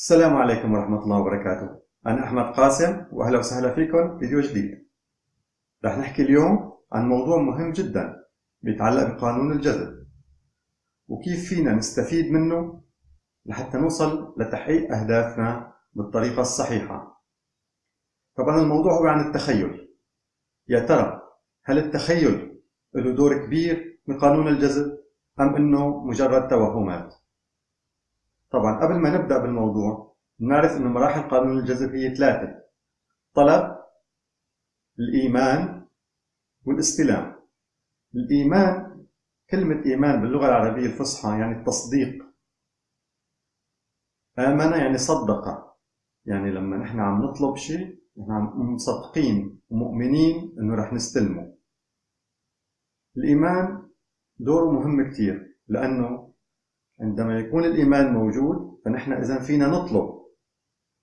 السلام عليكم ورحمة الله وبركاته. أنا أحمد قاسم وأهلا وسهلا فيكم فيديو جديد. رح نحكي اليوم عن موضوع مهم جدا بيتعلق بقانون الجذب وكيف فينا نستفيد منه لحتى نوصل لتحقيق أهدافنا بالطريقة الصحيحة. طبعا الموضوع هو عن التخيل. يا ترى هل التخيل له دور كبير بقانون الجذب أم أنه مجرد توهمات؟ طبعا قبل ما نبدأ بالموضوع نعرف أن مراحل قانون الجذب هي ثلاثة طلب الإيمان والاستلام. الإيمان كلمة إيمان باللغة العربية الفصحى يعني التصديق. آمن يعني صدق. يعني لما نحن عم نطلب شيء نحن عم مصدقين ومؤمنين إنه رح نستلمه. الإيمان دوره مهم كتير لأنه عندما يكون الإيمان موجود فنحن إذا فينا نطلب.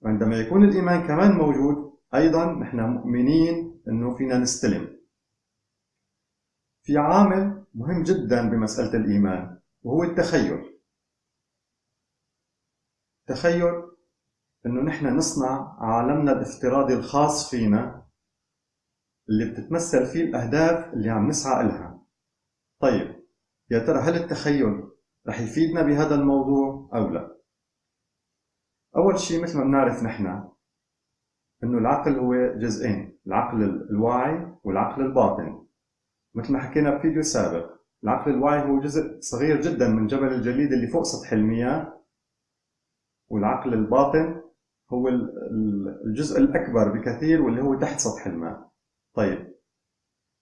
وعندما يكون الإيمان كمان موجود أيضا نحن مؤمنين أنه فينا نستلم. في عامل مهم جدا بمسألة الإيمان وهو التخيل. تخيل أنه نحن نصنع عالمنا الافتراضي الخاص فينا اللي بتتمثل فيه الأهداف اللي عم نسعى إلها. طيب يا ترى هل التخيل رح يفيدنا بهذا الموضوع أو لا. أول شيء مثل ما بنعرف نحن إنه العقل هو جزئين العقل الواعي والعقل الباطن. مثل ما حكينا بفيديو سابق العقل الواعي هو جزء صغير جدا من جبل الجليد اللي فوق سطح المياه والعقل الباطن هو الجزء الأكبر بكثير واللي هو تحت سطح الماء. طيب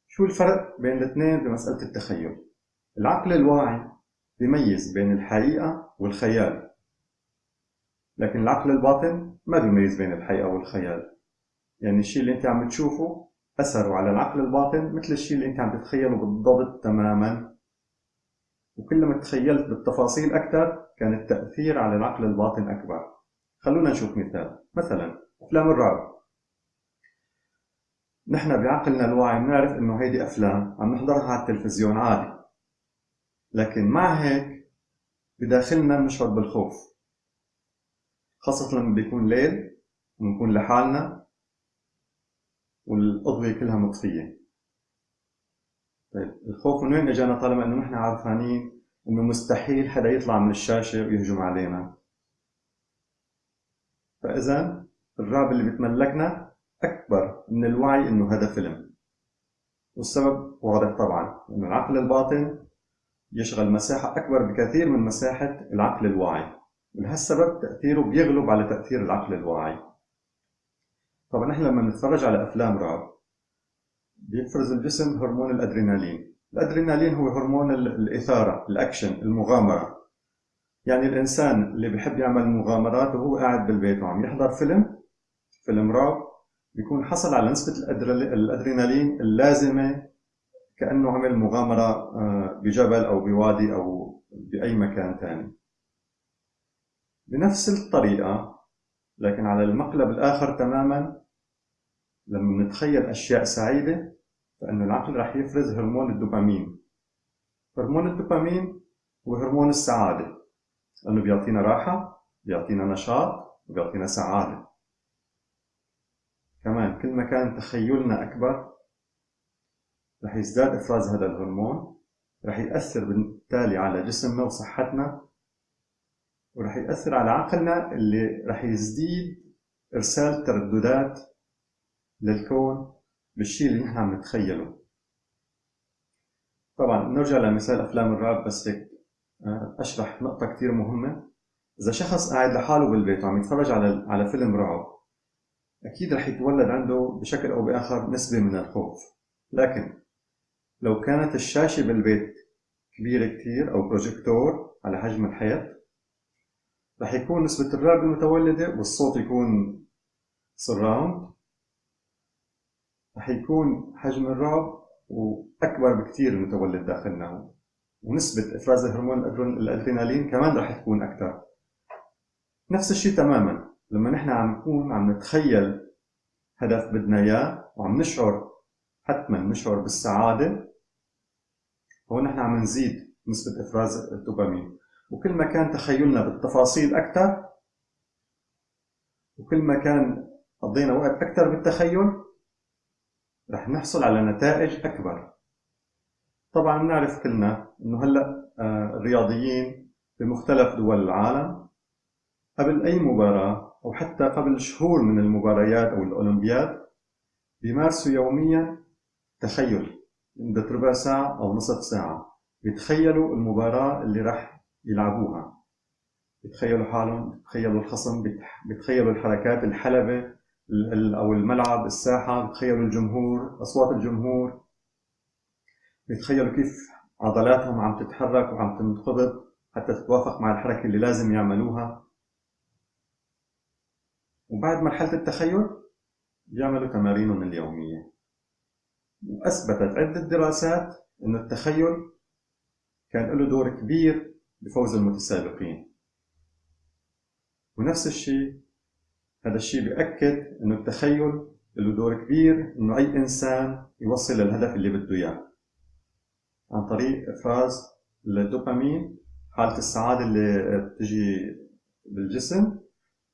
شو الفرق بين الاثنين بمسألة التخيل؟ العقل الواعي بيميز بين الحقيقة والخيال. لكن العقل الباطن ما بيميز بين الحقيقة والخيال. يعني الشيء اللي انت عم تشوفه أثره على العقل الباطن مثل الشيء اللي انت عم تتخيله بالضبط تماما. وكلما تخيلت بالتفاصيل أكثر كان التأثير على العقل الباطن أكبر. خلونا نشوف مثال. مثلا أفلام الرعب. نحن بعقلنا الواعي بنعرف إنه هيدي أفلام عم نحضرها على التلفزيون عادي. لكن مع هيك بداخلنا بنشعر بالخوف خاصة لما بيكون ليل ونكون لحالنا والأضوية كلها مطفية. طيب الخوف من وين إجانا طالما إنه نحن عارفانين إنه مستحيل حدا يطلع من الشاشة ويهجم علينا؟ فإذا الرعب اللي بتملكنا أكبر من الوعي إنه هذا فيلم. والسبب واضح طبعا إنه العقل الباطن يشغل مساحة أكبر بكثير من مساحة العقل الواعي. ولهالسبب تأثيره بيغلب على تأثير العقل الواعي. طبعا نحن لما نتفرج على أفلام رعب بيفرز الجسم هرمون الأدرينالين. الأدرينالين هو هرمون الإثارة الأكشن المغامرة. يعني الإنسان اللي بيحب يعمل مغامرات وهو قاعد بالبيت وعم يحضر فيلم فيلم رعب بيكون حصل على نسبة الأدرينالين اللازمة كأنه عمل مغامرة آه، بجبل أو بوادي أو بأي مكان ثاني بنفس الطريقة لكن على المقلب الآخر تماما لما نتخيل أشياء سعيدة فإن العقل رح يفرز هرمون الدوبامين. هرمون الدوبامين هو هرمون السعادة. لأنه بيعطينا راحة بيعطينا نشاط وبيعطينا سعادة. كمان كل ما كان تخيلنا أكبر رح يزداد إفراز هذا الهرمون رح يأثر بالتالي على جسمنا وصحتنا ورح يأثر على عقلنا اللي رح يزيد إرسال ترددات للكون بالشيء اللي نحن عم نتخيله. طبعا نرجع لمثال أفلام الرعب بس هيك آه، أشرح نقطة كتير مهمة. إذا شخص قاعد لحاله بالبيت وعم يتفرج على على فيلم رعب أكيد رح يتولد عنده بشكل أو بآخر نسبة من الخوف. لكن لو كانت الشاشة بالبيت كبيرة كتير أو بروجيكتور على حجم الحيط رح يكون نسبة الرعب المتولدة والصوت يكون surround رح يكون حجم الرعب وأكبر بكتير المتولد داخلنا. ونسبة إفراز هرمون الأدرينالين كمان رح تكون أكثر نفس الشيء تماما. لما نحن عم نكون عم نتخيل هدف بدنا إياه وعم نشعر حتما نشعر بالسعادة. هون نحن عم نزيد نسبة إفراز الدوبامين. وكل ما كان تخيلنا بالتفاصيل أكثر وكل ما كان قضينا وقت أكثر بالتخيل رح نحصل على نتائج أكبر. طبعا نعرف كلنا أنه هلأ آه، الرياضيين بمختلف دول العالم قبل أي مباراة أو حتى قبل شهور من المباريات أو الأولمبياد بيمارسوا يوميا تخيل لمدة ربع ساعة أو نصف ساعة. بيتخيلوا المباراة اللي راح يلعبوها. بيتخيلوا حالهم بيتخيلوا الخصم بيتخيلوا الحركات الحلبة أو الملعب الساحة بيتخيلوا الجمهور أصوات الجمهور. بيتخيلوا كيف عضلاتهم عم تتحرك وعم تنقبض حتى تتوافق مع الحركة اللي لازم يعملوها. وبعد مرحلة التخيل بيعملوا تمارينهم اليومية. وأثبتت عدة دراسات أن التخيل كان له دور كبير بفوز المتسابقين. ونفس الشيء هذا الشيء بيأكد أنه التخيل له دور كبير أنه أي إنسان يوصل للهدف اللي بده إياه. عن طريق إفراز الدوبامين حالة السعادة اللي بتجي بالجسم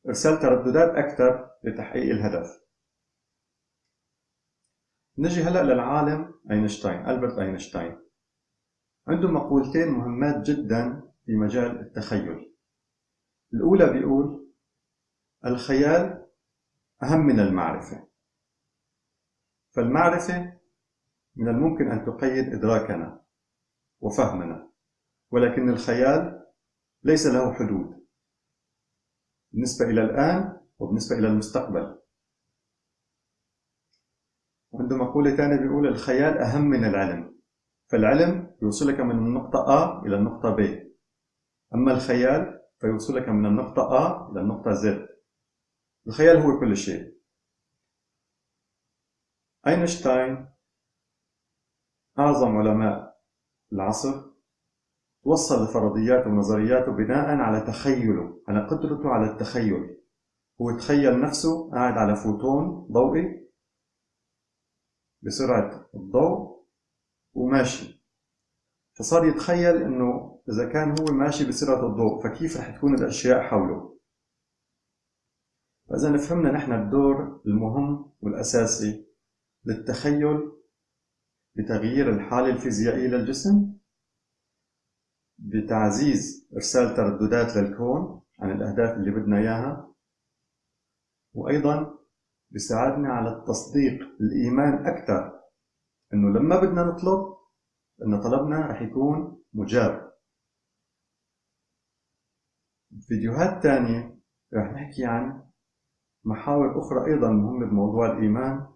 إرسال ترددات أكثر لتحقيق الهدف. نجي هلأ للعالم أينشتاين ألبرت أينشتاين. عنده مقولتين مهمات جدا في مجال التخيل. الأولى بيقول الخيال أهم من المعرفة. فالمعرفة من الممكن أن تقيد إدراكنا وفهمنا ولكن الخيال ليس له حدود. بالنسبة إلى الآن وبالنسبة إلى المستقبل. عنده مقولة ثانية بيقول الخيال أهم من العلم فالعلم يوصلك من النقطة A إلى النقطة B. أما الخيال فيوصلك من النقطة A إلى النقطة Z. الخيال هو كل شيء. أينشتاين أعظم علماء العصر وصل لفرضياته ونظرياته بناء على تخيله على قدرته على التخيل. هو تخيل نفسه قاعد على فوتون ضوئي بسرعة الضوء وماشي. فصار يتخيل إنه إذا كان هو ماشي بسرعة الضوء فكيف رح تكون الأشياء حوله؟ فإذا فهمنا نحن الدور المهم والأساسي للتخيل بتغيير الحالة الفيزيائية للجسم بتعزيز إرسال ترددات للكون عن الأهداف اللي بدنا إياها وأيضا بيساعدنا على التصديق الإيمان أكثر. إنه لما بدنا نطلب إن طلبنا رح يكون مجاب. فيديوهات تانية رح نحكي عن محاور أخرى أيضا مهمة بموضوع الإيمان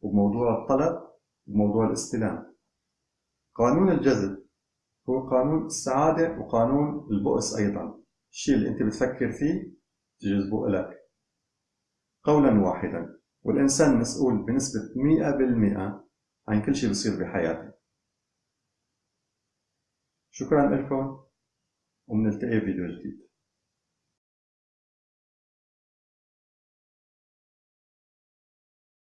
وبموضوع الطلب وبموضوع الاستلام. قانون الجذب هو قانون السعادة وقانون البؤس أيضا. الشيء اللي أنت بتفكر فيه تجذبه لك قولا واحدا. والإنسان مسؤول بنسبة 100% عن كل شيء بيصير بحياته. شكرا لكم ومنلتقي فيديو جديد.